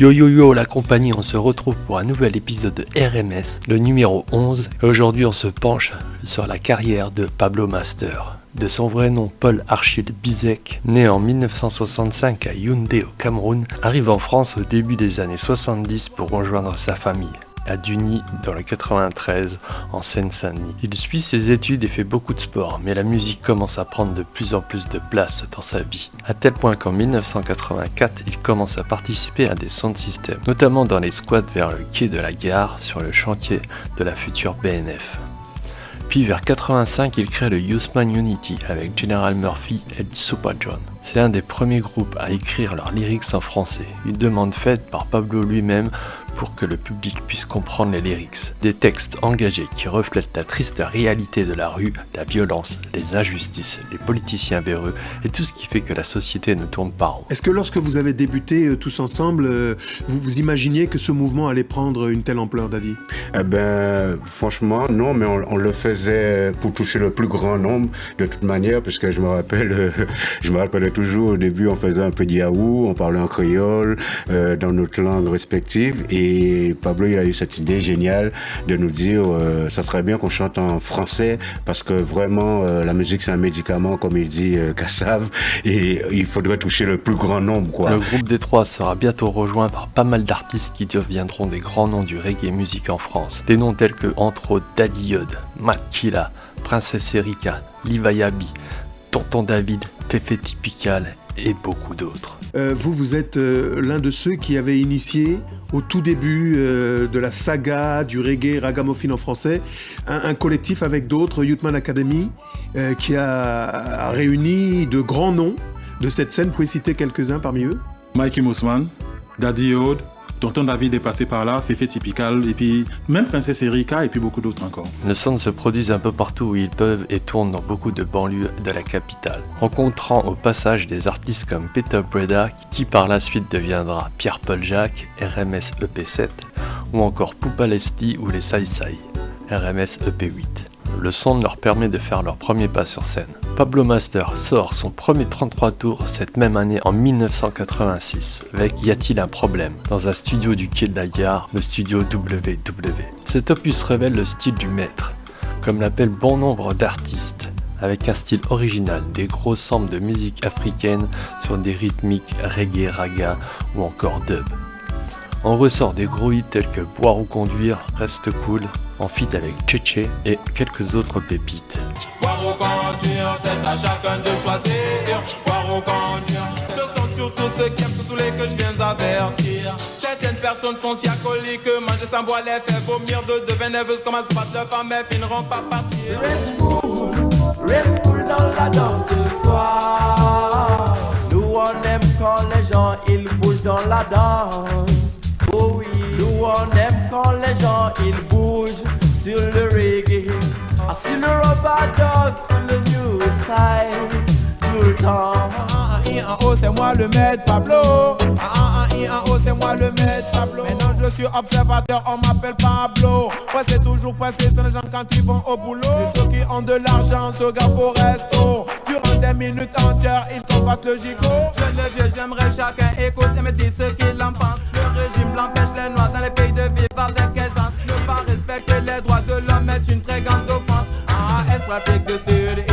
Yo yo yo la compagnie, on se retrouve pour un nouvel épisode de RMS, le numéro 11. Et aujourd'hui on se penche sur la carrière de Pablo Master. De son vrai nom Paul Archil Bizek, né en 1965 à Yaoundé au Cameroun, arrive en France au début des années 70 pour rejoindre sa famille à Duny dans le 93 en Seine-Saint-Denis. Il suit ses études et fait beaucoup de sport, mais la musique commence à prendre de plus en plus de place dans sa vie. À tel point qu'en 1984, il commence à participer à des sound systems, notamment dans les squats vers le quai de la gare sur le chantier de la future BNF. Puis vers 85, il crée le Youthman Unity avec General Murphy et Super John. C'est un des premiers groupes à écrire leurs lyrics en français, une demande faite par Pablo lui-même pour que le public puisse comprendre les lyrics. Des textes engagés qui reflètent la triste réalité de la rue, la violence, les injustices, les politiciens véreux et tout ce qui fait que la société ne tourne pas rond. Est-ce que lorsque vous avez débuté euh, tous ensemble, euh, vous vous imaginiez que ce mouvement allait prendre une telle ampleur, Daddy Eh ben, franchement, non, mais on, on, le faisait pour toucher le plus grand nombre de toute manière, parce que je me rappelle, euh, je me rappelle toujours au début, on faisait un peu de on parlait en créole, euh, dans notre langue respective, et et Pablo, il a eu cette idée géniale de nous dire, euh, ça serait bien qu'on chante en français parce que vraiment, euh, la musique, c'est un médicament, comme il dit euh, Kassav, et il faudrait toucher le plus grand nombre. Quoi. Le groupe des trois sera bientôt rejoint par pas mal d'artistes qui deviendront des grands noms du reggae musique en France. Des noms tels que, entre autres, Daddy Yod, Makila, Princesse Erika, Livayabi, Tonton David, Fefe Typical et beaucoup d'autres. Euh, vous, vous êtes euh, l'un de ceux qui avaient initié au tout début euh, de la saga du reggae ragamuffin en français, un, collectif avec d'autres, Youthman Academy, qui a, réuni de grands noms de cette scène. Vous pouvez citer quelques-uns parmi eux? Mikey Mousman, Daddy Yod, Tonton David est passé par là, Féfé Typical, et puis même Princesse Erika, et puis beaucoup d'autres encore. Le son se produisent un peu partout où ils peuvent et tournent dans beaucoup de banlieues de la capitale, rencontrant au passage des artistes comme Peter Breda, qui par la suite deviendra Pierre-Paul Jacques, RMS EP7, ou encore Poupa Lesti ou les Sai Sai, RMS EP8. Le son leur permet de faire leur premier pas sur scène. Pablo Master sort son premier 33 tours cette même année en 1986 avec Y a-t-il un problème? Dans un studio du quai de la gare, le studio WW. Cet opus révèle le style du maître, comme l'appellent bon nombre d'artistes, avec un style original, des gros samples de musique africaine sur des rythmiques reggae, raga ou encore dub. On ressort des gros hits tels que Boire ou conduire, Reste cool, en feat avec Cheche et quelques autres pépites. Boire ou conduire, c'est à chacun de choisir. Boire ou conduire, ce sont surtout ceux qui aiment se saouler que je viens avertir. Certaines personnes sont si alcooliques que manger sans boire les fait vomir de devenir nerveuses comme se battent leur femme mais finiront par partir. Reste cool, reste cool dans la danse ce soir. Nous on aime quand les gens ils bougent dans la danse. Le rubber dog, sur le new style, tout le temps. Ah, ah, ah, en haut, c'est moi le maître Pablo. Ah, ah, ah, haut, c'est moi le maître Pablo. Maintenant, je suis observateur, on m'appelle Pablo. Pressé, toujours pressé, c'est les gens quand ils vont au boulot. Et ceux qui ont de l'argent se gardent au resto. Durant des minutes entières, ils combattent le gigot. Jeune et vieux, j'aimerais chacun écouter et me dire ce qu'il en pense. Le régime blanc pêche les noirs dans les pays de vivre avec aisance. Ne pas respecter les droits de l'homme est une très grande offense. Patrick the Third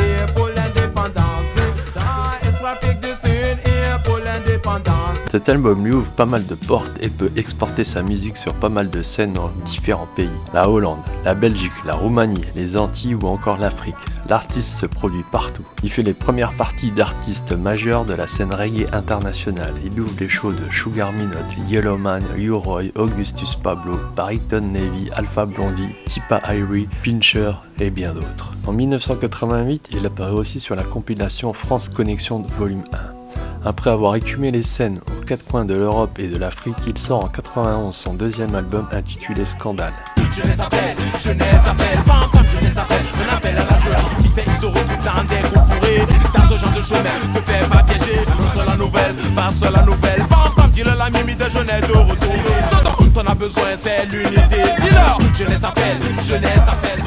Cet album lui ouvre pas mal de portes et peut exporter sa musique sur pas mal de scènes dans différents pays. La Hollande, la Belgique, la Roumanie, les Antilles ou encore l'Afrique. L'artiste se produit partout. Il fait les premières parties d'artistes majeurs de la scène reggae internationale. Il ouvre les shows de Sugar Minot, Yellowman, Leroy, Augustus Pablo, Barrington Navy, Alpha Blondie, Tipa Irie, Pincher et bien d'autres. En 1988, il apparaît aussi sur la compilation France Connexion Volume 1. Après avoir écumé les scènes aux quatre coins de l'Europe et de l'Afrique, il sort en 91 son deuxième album intitulé Scandale. Jeunesse appelle, jeunesse appelle, pam pam, jeunesse appelle, on appelle à la peur qui fait X euros tout dans des groupes fourrés. T'as ce genre de chemin, te fais pas piéger, passe la nouvelle, passe la nouvelle, pam pam, dis-le la mimi de jeunesse de retrouver. Ce dont t'en as besoin, c'est l'unité. Dis-leur, jeunesse appelle, jeunesse appelle.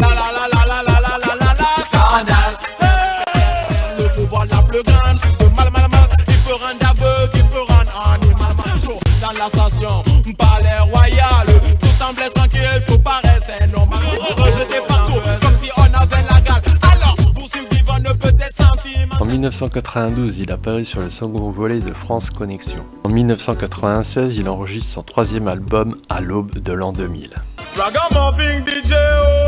La la la la la la la la la la, scandale. En 1992, il apparaît sur le second volet de France Connexion. En 1996, il enregistre son troisième album à l'aube de l'an 2000. Ragamuffin DJ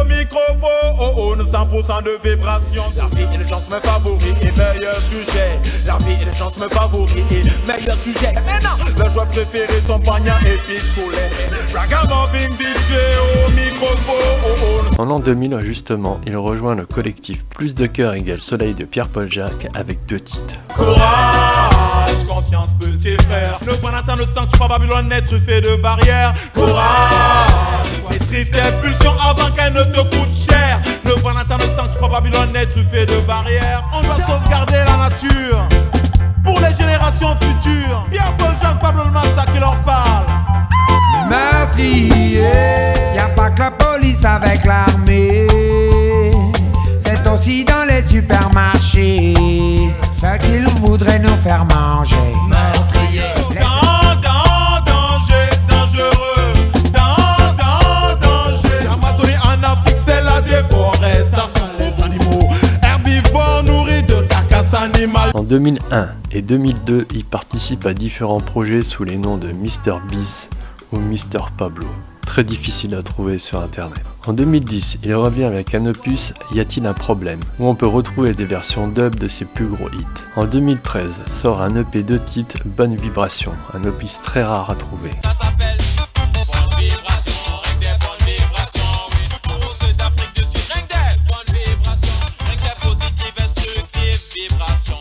au microphone, oh oh, nous 100% de vibration. La vie et les gens me favoris et meilleur sujet. La vie et les gens me favoris et meilleur sujet. Mais non, le joueur préféré, son poignard et pistolet. Ragamuffin DJ au microphone, oh oh. En l'an 2000, justement, il rejoint le collectif Plus de cœur égale soleil de Pierre-Paul Jacques avec deux titres. Courage, confiance, petit frère. Ne point attendre le sang, tu vas Babylone être truffé de barrières. Courage, les tristes pulsions avant qu'elles ne te coûtent cher. Ne point attendre le sang, tu vas Babylone être truffé de barrières. On doit sauvegarder la nature pour les générations futures. Pierre-Paul Jacques, Pablo le Master qui leur parle. meurtrier. Y a pas que la police avec l'armée. C'est aussi dans les supermarchés. Ce qu'ils voudraient nous faire manger. Meurtrier. Dans, dans, danger, dangereux. Dans, dans, danger. L'Amazonie en Afrique, c'est la déforestation. Les animaux herbivores nourris de carcasses animales. En 2001 et 2002, il participe à différents projets sous les noms de Mr Beast ou Mr Pablo. Très difficile à trouver sur internet. En 2010, il revient avec un opus Y a-t-il un problème? Où on peut retrouver des versions dub de ses plus gros hits. En 2013, sort un EP de titres Bonne Vibration, un opus très rare à trouver.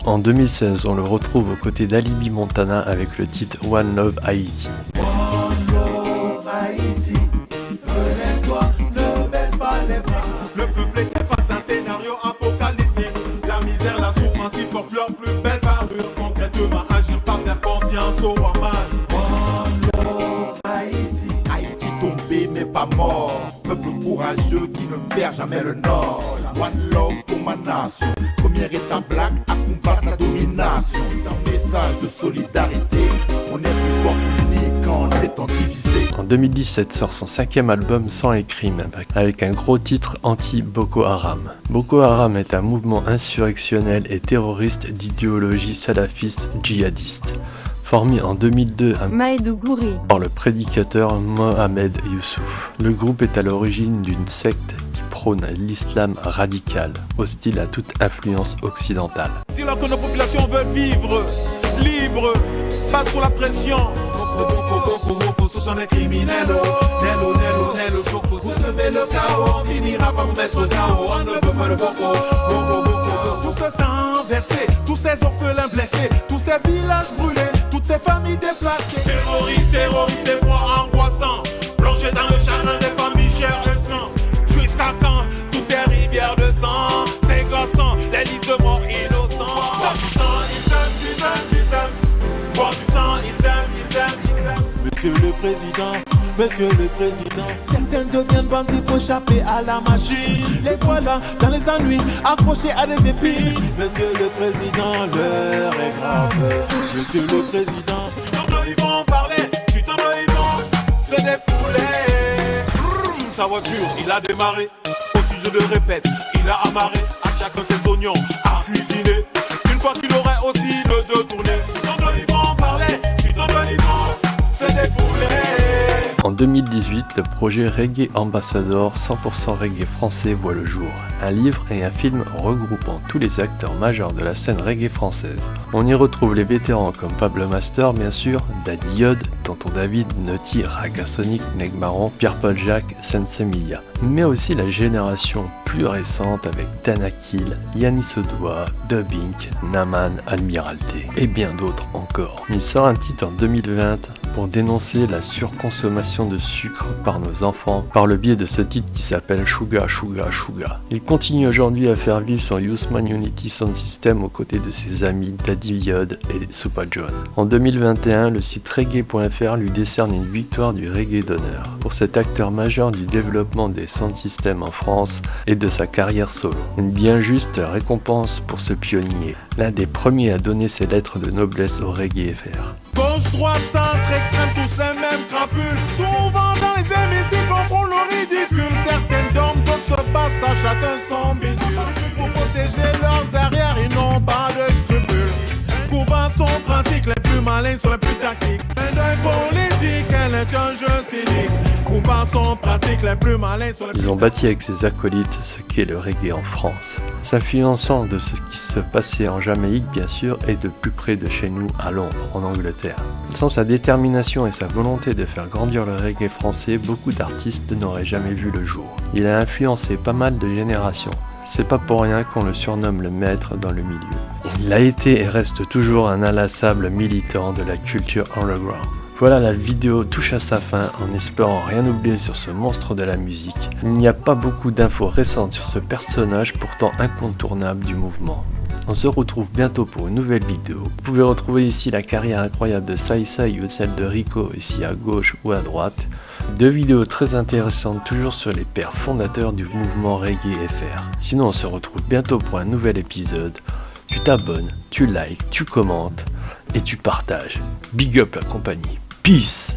En 2016, on le retrouve aux côtés d'Alibi Montana avec le titre One Love Haiti. En. En 2017 sort son cinquième album Sang et Crime avec un gros titre anti-Boko Haram. Boko Haram est un mouvement insurrectionnel et terroriste d'idéologie salafiste djihadiste, formé en 2002 à Maïdougouri. par le prédicateur Mohamed Youssouf. Le groupe est à l'origine d'une secte qui prône l'islam radical, hostile à toute influence occidentale. Dis-leur que nos populations veulent vivre libres, pas sous la pression. Ce sont des criminels. Nello, Nello, Nello, Choco. Vous semez le chaos, on finira par vous mettre KO. On ne veut pas le boko. Tous ces sangs versés, tous ces orphelins blessés, tous ces villages brûlés, toutes ces familles déplacées. Terroristes, terroristes, des voix angoissants, plongés dans le chagrin des familles chères et sans. Jusqu'à quand toutes ces rivières de sang, c'est glaçant, les listes de morts innocents. Du sang, ils aiment, ils aiment, ils aiment. Du sang, ils aiment, ils aiment, ils aiment. Monsieur le Président, Monsieur le Président, certains deviennent bandits pour échapper à la machine. Les voilà dans les ennuis, accrochés à des épines. Monsieur le Président, l'heure est grave. Monsieur le Président, t'en ils vont parler, tu t'en ils vont se défouler. Sa voiture, il a démarré. Aussi, je le répète, il a amarré à chacun ses oignons à cuisiner. Une fois qu'il aurait aussi le deux tourné, En 2018, le projet Reggae Ambassador 100% reggae français voit le jour. Un livre et un film regroupant tous les acteurs majeurs de la scène reggae française. On y retrouve les vétérans comme Pablo Master, bien sûr, Daddy Yod, Tonton David, Naughty, Ragasonic, Negmaron, Pierre-Paul Jacques, Sensemilia. Mais aussi la génération plus récente avec Danakil, Yanis Odoa, Dubbing, Naman, Admiralté et bien d'autres encore. Il sort un titre en 2020 pour dénoncer la surconsommation de sucre par nos enfants par le biais de ce titre qui s'appelle Suga Suga Suga. Il continue aujourd'hui à faire vivre son Youthman Unity Sound System aux côtés de ses amis Daddy Yod et Supa John. En 2021, le site reggae.fr lui décerne une victoire du reggae d'honneur pour cet acteur majeur du développement des sound systems en France et de sa carrière solo. Une bien juste récompense pour ce pionnier, l'un des premiers à donner ses lettres de noblesse au reggae FR. Gauche, droite, centre, extrême, tous les mêmes crapules. Souvent dans les hémicycles, on prend le ridicule. Certaines dorment, d'autres se battent, à chacun son bidule. Pour protéger leurs arrières, ils n'ont pas de. Coupant son principe, les plus malins sont les plus tactiques. Un d'un politique, elle est un jeu cynique. Coupant son pratique, les plus malins sont les plus Ils ont bâti avec ses acolytes ce qu'est le reggae en France, s'influençant de ce qui se passait en Jamaïque bien sûr et de plus près de chez nous à Londres, en Angleterre. Sans sa détermination et sa volonté de faire grandir le reggae français, beaucoup d'artistes n'auraient jamais vu le jour. Il a influencé pas mal de générations. C'est pas pour rien qu'on le surnomme le maître dans le milieu. Il a été et reste toujours un inlassable militant de la culture underground. Voilà, la vidéo touche à sa fin en espérant rien oublier sur ce monstre de la musique. Il n'y a pas beaucoup d'infos récentes sur ce personnage pourtant incontournable du mouvement. On se retrouve bientôt pour une nouvelle vidéo. Vous pouvez retrouver ici la carrière incroyable de Sai Sai ou celle de Rico ici à gauche ou à droite. Deux vidéos très intéressantes toujours sur les pères fondateurs du mouvement Reggae FR. Sinon on se retrouve bientôt pour un nouvel épisode. Tu t'abonnes, tu likes, tu commentes et tu partages. Big up la compagnie. Peace